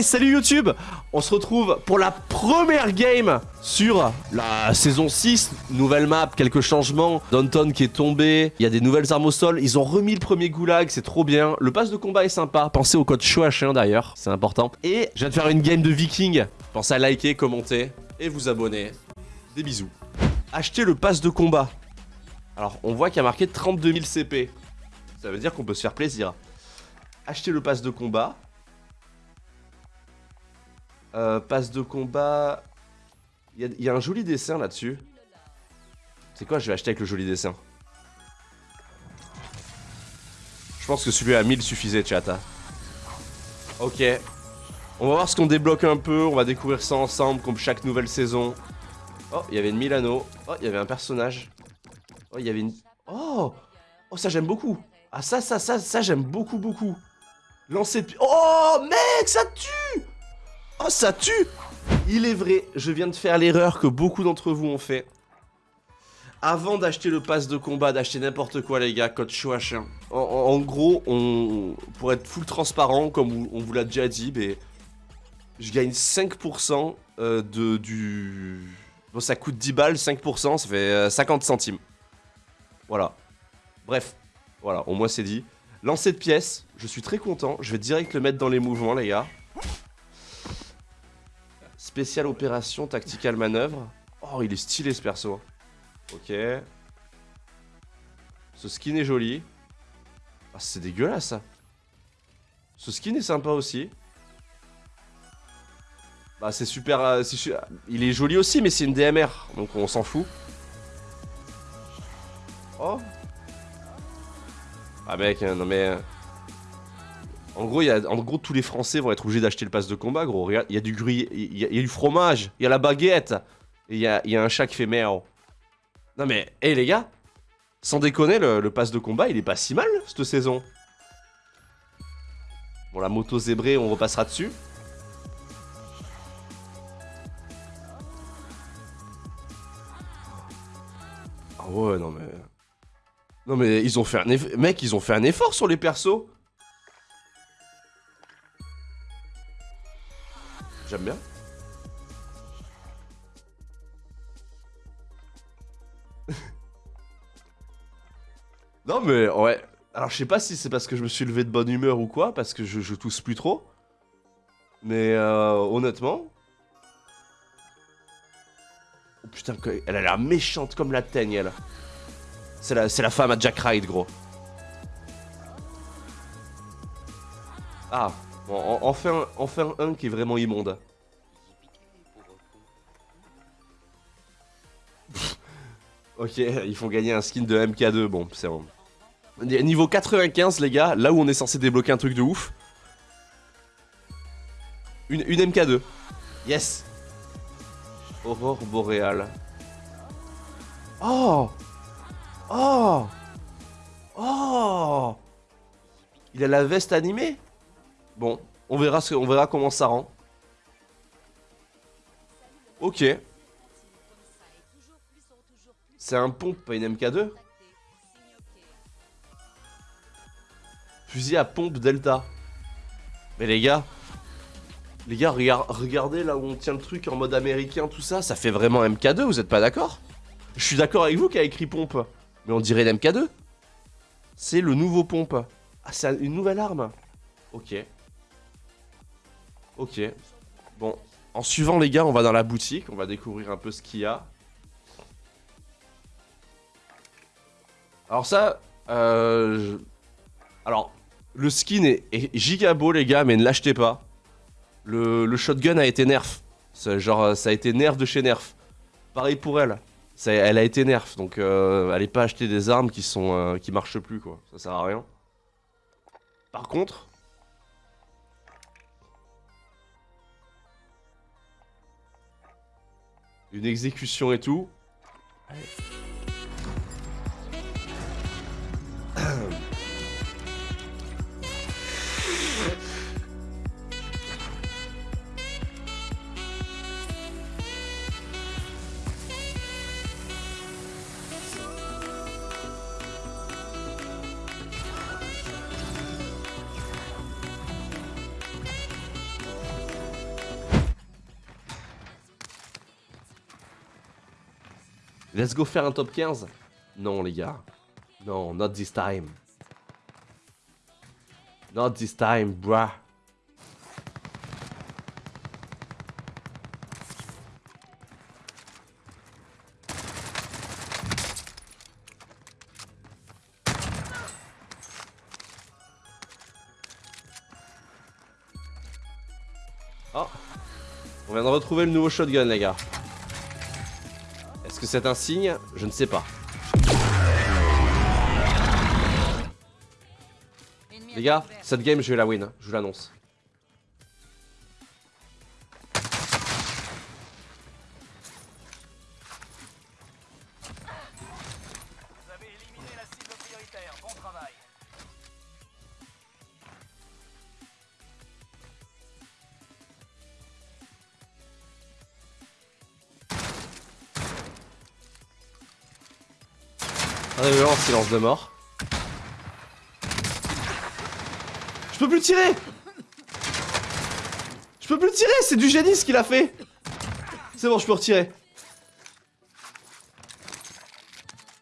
Salut YouTube On se retrouve pour la première game sur la saison 6. Nouvelle map, quelques changements. Downton qui est tombé, il y a des nouvelles armes au sol. Ils ont remis le premier goulag, c'est trop bien. Le pass de combat est sympa. Pensez au code CHOH1 d'ailleurs, c'est important. Et je viens de faire une game de viking. Pensez à liker, commenter et vous abonner. Des bisous. Achetez le pass de combat. Alors, on voit qu'il y a marqué 32 000 CP. Ça veut dire qu'on peut se faire plaisir. Achetez le pass de combat. Euh, passe de combat. Il y, a un joli dessin là-dessus. C'est quoi Je vais acheter avec le joli dessin. Je pense que celui à 1000 suffisait, chat. Hein. Ok. On va voir ce qu'on débloque un peu. On va découvrir ça ensemble, comme chaque nouvelle saison. Oh, il y avait une Milano. Oh, il y avait un personnage. Oh, il y avait une... Oh Oh, ça j'aime beaucoup. Ah, ça, ça, ça, ça j'aime beaucoup, beaucoup. Lancer de... Oh, mec, ça tue Oh, ça tue Il est vrai, je viens de faire l'erreur que beaucoup d'entre vous ont fait. Avant d'acheter le pass de combat, d'acheter n'importe quoi les gars, code CHOH1. En, gros, on, pour être full transparent, comme on vous l'a déjà dit, je gagne 5% euh, de, du... Bon, ça coûte 10 balles, 5%, ça fait 50 euh, centimes. Voilà. Bref, voilà, au moins c'est dit. Lancer de pièces, je suis très content. Je vais direct le mettre dans les mouvements, les gars. Spécial opération, tactical manœuvre. Oh, il est stylé ce perso. Ok. Ce skin est joli. Ah, c'est dégueulasse ça. Ce skin est sympa aussi. Bah, c'est super, euh, Il est joli aussi, mais c'est une DMR. Donc on s'en fout. Oh. Ah, mec, hein, non mais. En gros, tous les Français vont être obligés d'acheter le pass de combat, gros. il y a du gris, il y, a du fromage, il y a la baguette, et il y a, un chat qui fait merde. Non mais, hé les gars, sans déconner, le, pass de combat, il est pas si mal, cette saison. Bon, la moto zébrée, on repassera dessus. Ah ouais, non mais... Non mais, ils ont fait un effort... Mec, ils ont fait un effort sur les persos J'aime bien. non mais ouais. Alors je sais pas si c'est parce que je me suis levé de bonne humeur ou quoi, parce que je, tousse plus trop. Mais euh, honnêtement... Oh putain, elle a l'air méchante comme la teigne, elle. C'est la, la femme à Jack Ride, gros. Ah, Bon, enfin, enfin un qui est vraiment immonde. ok, ils font gagner un skin de MK2, bon, c'est bon. Niveau 95, les gars, là où on est censé débloquer un truc de ouf. Une, une MK2. Yes Aurore boréale. Oh Oh Oh Il a la veste animée? Bon, on verra, ce, on verra comment ça rend. Ok. C'est un pompe, pas une MK2 Fusil à pompe Delta. Mais les gars, les gars, regardez là où on tient le truc en mode américain, tout ça, ça fait vraiment MK2, vous êtes pas d'accord? Je suis d'accord avec vous qui a écrit pompe, mais on dirait l'MK2. C'est le nouveau pompe. Ah, c'est une nouvelle arme. Ok. Ok. Bon, en suivant les gars, on va dans la boutique, on va découvrir un peu ce qu'il y a. Alors ça, euh, alors le skin est, giga beau les gars, mais ne l'achetez pas. Le, shotgun a été nerf. Genre, ça a été nerf de chez nerf. Pareil pour elle. elle a été nerf, donc euh, allez pas acheter des armes qui sont euh, qui marchent plus quoi. Ça sert à rien. Par contre, une exécution et tout. Let's go faire un top 15 Non, les gars. Non, not this time. Not this time, bruh. Oh On vient de retrouver le nouveau shotgun, les gars. C'est un signe Je ne sais pas. Les gars, cette game, je vais la win, je vous l'annonce. Révélant silence de mort. Je peux plus tirer Je peux plus tirer, c'est du génie ce qu'il a fait C'est bon, je peux retirer.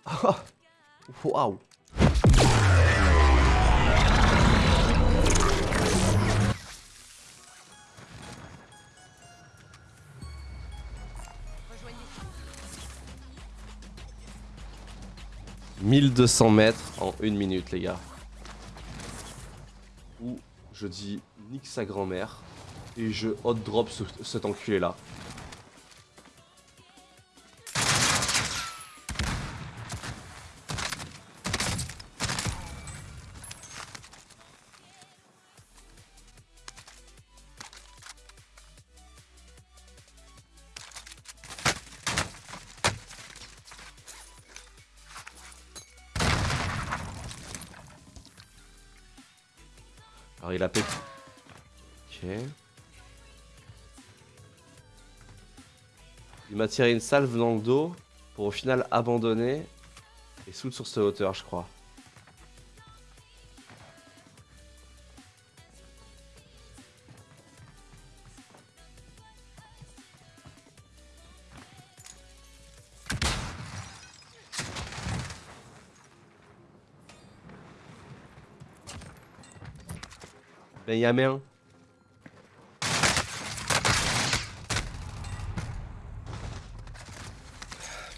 Waouh 1200 mètres en une minute, les gars. Ou je dis nique sa grand-mère et je hot drop ce- cet enculé là. Il a pété. Ok. Il m'a tiré une salve dans le dos pour au final abandonner et sous sur cette hauteur, je crois. Benjamin.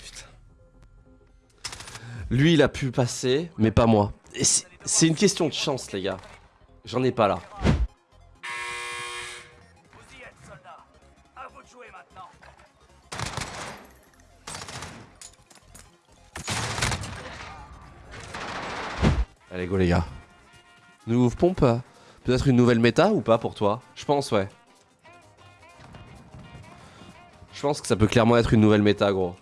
Putain. Lui, il a pu passer, mais pas moi. C'est une question de chance, les gars. J'en ai pas là. Vous y êtes, soldats. À vous de jouer maintenant. Allez, go, les gars. Nouveau pompe Peut-être une nouvelle méta ou pas pour toi? Je pense, ouais. Je pense que ça peut clairement être une nouvelle méta, gros.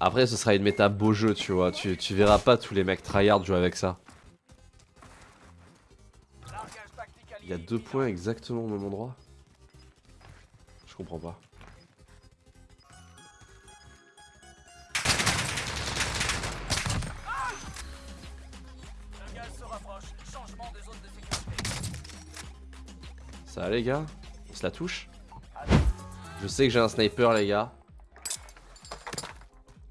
Après, ce sera une méta beau jeu, tu vois. Tu, verras pas tous les mecs tryhard jouer avec ça. Il y a deux points exactement au même endroit? Je comprends pas. Ça va, les gars On se la touche Je sais que j'ai un sniper, les gars.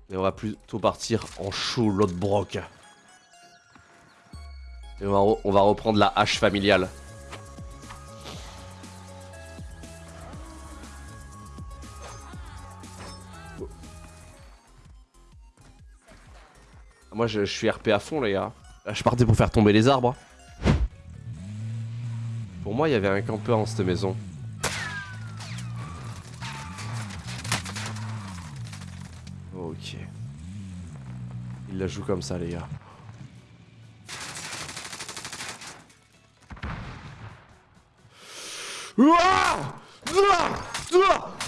Mais on va plutôt partir en chaud, l'autre broc. Et on va, on va reprendre la hache familiale. Moi, je, je suis RP à fond, les gars. Là, je partais pour faire tomber les arbres. Pour moi, il y avait un campeur dans cette maison. Ok. Il la joue comme ça, les gars. Ouah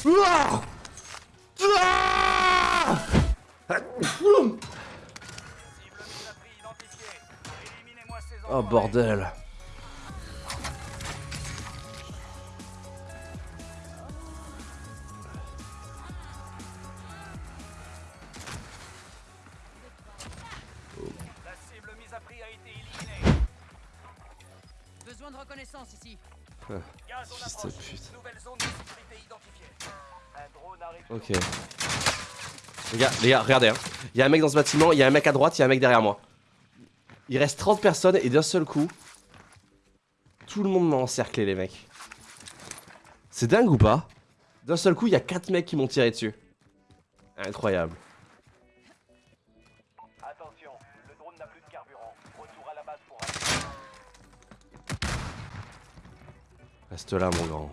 Ouah de reconnaissance ici. Gaz en Fils de approche. pute. Nouvelle zone de sécurité identifiée. Un drone arrive. Ok. Les gars, les gars, regardez. Hein. Il y a un mec dans ce bâtiment, il y a un mec à droite, il y a un mec derrière moi. Il reste 30 personnes et d'un seul coup, tout le monde m'a encerclé, les mecs. C'est dingue ou pas? D'un seul coup, il y a 4 mecs qui m'ont tiré dessus. Incroyable. Reste là, mon grand.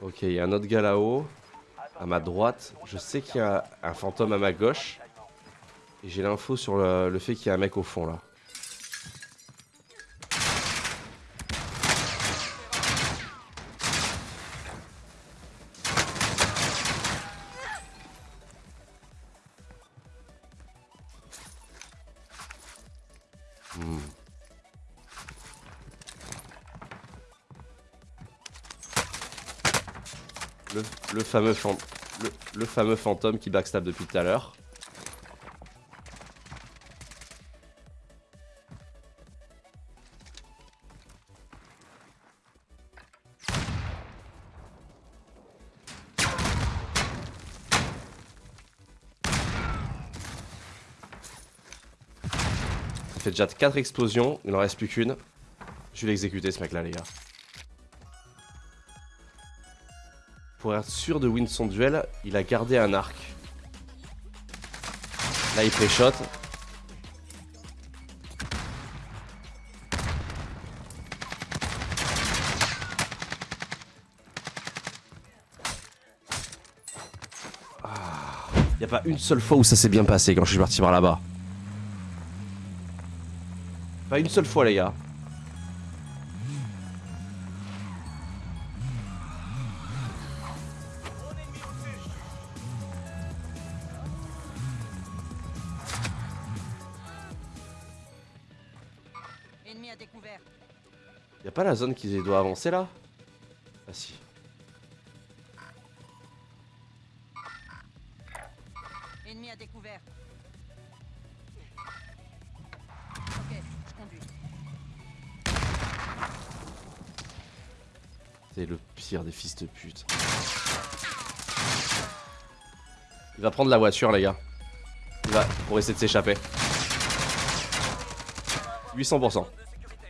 Ok, il y a un autre gars là-haut. À ma droite, je sais qu'il y a un fantôme à ma gauche. Et j'ai l'info sur le, le fait qu'il y a un mec au fond là. Fameux le, le fameux fantôme qui backstab depuis tout à l'heure. Ça fait déjà 4 explosions, il en reste plus qu'une. Je vais l'exécuter ce mec là les gars. Pour être sûr de win son duel, il a gardé un arc. Là il pré-shot. Ah. Y a pas une seule fois où ça s'est bien passé quand je suis parti par là-bas. Pas une seule fois les gars. Y a pas la zone qui doit avancer là? Ah si. Ennemi à découvert. Ok, je conduis. C'est le pire des fils de pute. Il va prendre la voiture les gars. Il va pour essayer de s'échapper. 800%. Zone de sécurité.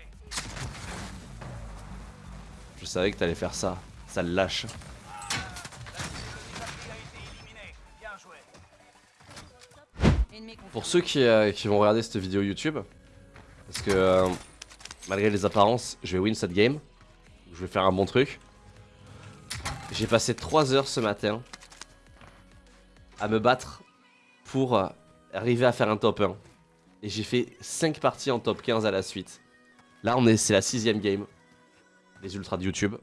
Je savais que t'allais faire ça. Ça le lâche. Pour ceux qui, euh, qui vont regarder cette vidéo YouTube, parce que euh, malgré les apparences, je vais win cette game. Je vais faire un bon truc. J'ai passé 3 heures ce matin à me battre pour euh, arriver à faire un top 1. Et j'ai fait 5 parties en top 15 à la suite. Là, c'est la sixième game. Les ultras de YouTube.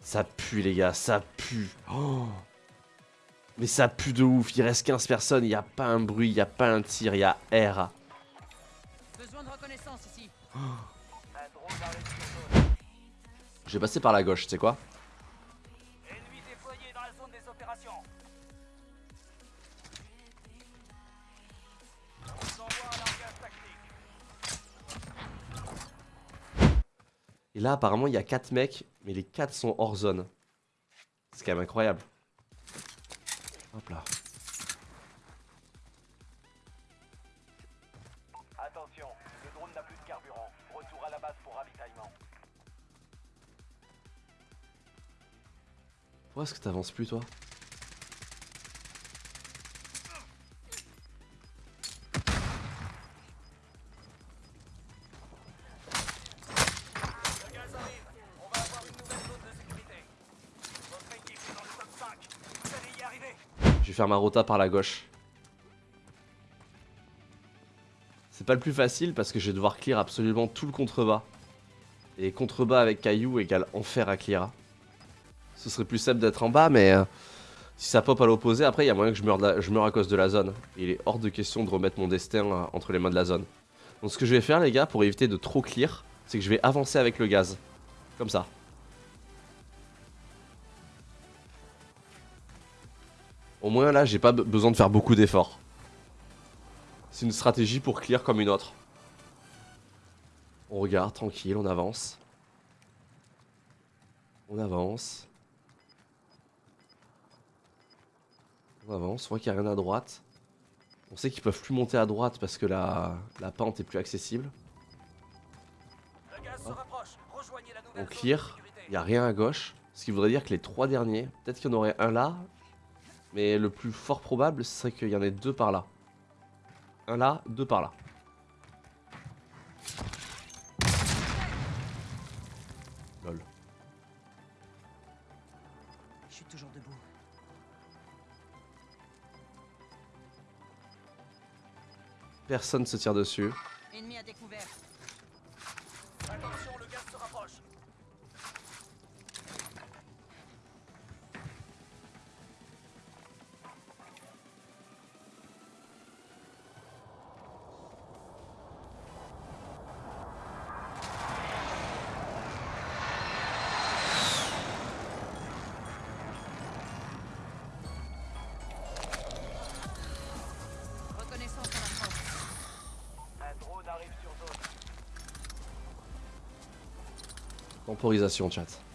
Ça pue, les gars, ça pue. Oh. Mais ça pue de ouf. Il reste 15 personnes, il n'y a pas un bruit, il n'y a pas un tir, il y a R. Besoin de reconnaissance ici. Un drone arrive sur zone. Je vais passer par la gauche, tu sais quoi? Et là, apparemment, il y a 4 mecs, mais les 4 sont hors zone. C'est quand même incroyable. Hop là. Attention, le drone n'a plus de carburant. Retour à la base pour ravitaillement. Pourquoi est-ce que t'avances plus, toi? Faire ma rota par la gauche. C'est pas le plus facile parce que je vais devoir clear absolument tout le contrebas. Et contrebas avec caillou égale enfer à clear. Ce serait plus simple d'être en bas, mais euh, si ça pop à l'opposé, après, il y a moyen que je meure, à cause de la zone. Il est hors de question de remettre mon destin euh, entre les mains de la zone. Donc ce que je vais faire, les gars, pour éviter de trop clear, c'est que je vais avancer avec le gaz. Comme ça. Au moins là, j'ai pas be- besoin de faire beaucoup d'efforts. C'est une stratégie pour clear comme une autre. On regarde, tranquille, on avance. On avance. On avance, on voit qu'il n'y a rien à droite. On sait qu'ils peuvent plus monter à droite parce que la, la pente est plus accessible. On clear, il n'y a rien à gauche. Ce qui voudrait dire que les trois derniers, peut-être qu'il y en aurait un là. Mais le plus fort probable, ce serait qu'il y en ait deux par là. Un là, deux par là. Lol. Je suis toujours debout. Personne se tire dessus. Ennemi à découvert. Attention, le gaz se rapproche. Temporisation, chat.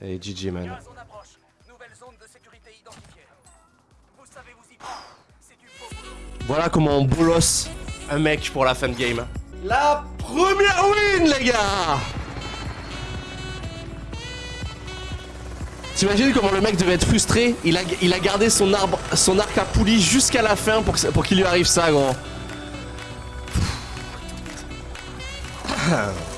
Du beau boulot. Voilà comment on bolosse un mec pour la fin de game. La première win, les gars T'imagines comment le mec devait être frustré? Il a, il a gardé son, arbre, son arc à poulie jusqu'à la fin pour, ça- pour qu'il lui arrive ça, gros.